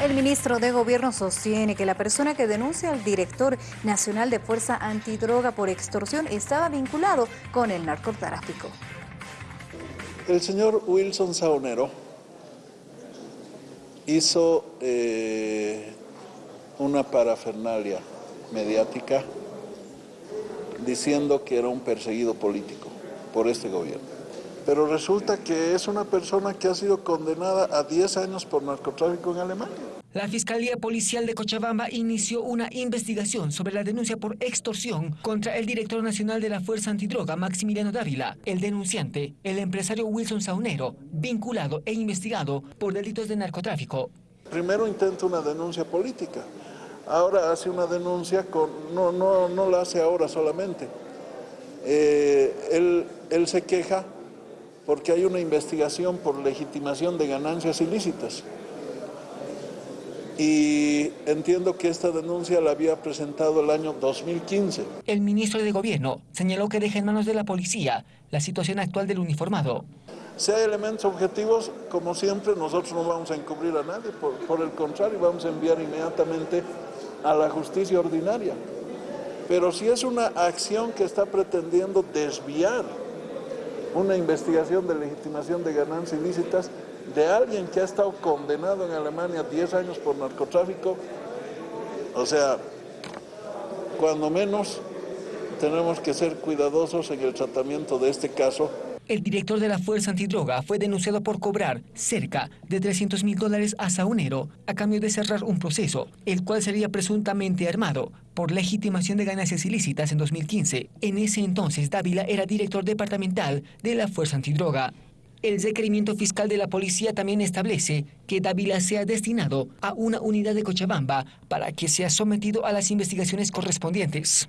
El ministro de Gobierno sostiene que la persona que denuncia al director nacional de Fuerza Antidroga por extorsión estaba vinculado con el narcotráfico. El señor Wilson Saonero hizo eh, una parafernalia mediática diciendo que era un perseguido político por este gobierno pero resulta que es una persona que ha sido condenada a 10 años por narcotráfico en Alemania. La Fiscalía Policial de Cochabamba inició una investigación sobre la denuncia por extorsión contra el director nacional de la Fuerza Antidroga, Maximiliano Dávila, el denunciante, el empresario Wilson Saunero, vinculado e investigado por delitos de narcotráfico. Primero intenta una denuncia política, ahora hace una denuncia, con, no, no, no la hace ahora solamente. Eh, él, él se queja porque hay una investigación por legitimación de ganancias ilícitas. Y entiendo que esta denuncia la había presentado el año 2015. El ministro de Gobierno señaló que deja en manos de la policía la situación actual del uniformado. Si hay elementos objetivos, como siempre, nosotros no vamos a encubrir a nadie, por, por el contrario, vamos a enviar inmediatamente a la justicia ordinaria. Pero si es una acción que está pretendiendo desviar una investigación de legitimación de ganancias ilícitas de alguien que ha estado condenado en Alemania 10 años por narcotráfico. O sea, cuando menos tenemos que ser cuidadosos en el tratamiento de este caso el director de la Fuerza Antidroga fue denunciado por cobrar cerca de 300 mil dólares a Saunero a cambio de cerrar un proceso, el cual sería presuntamente armado por legitimación de ganancias ilícitas en 2015. En ese entonces, Dávila era director departamental de la Fuerza Antidroga. El requerimiento fiscal de la policía también establece que Dávila sea destinado a una unidad de Cochabamba para que sea sometido a las investigaciones correspondientes.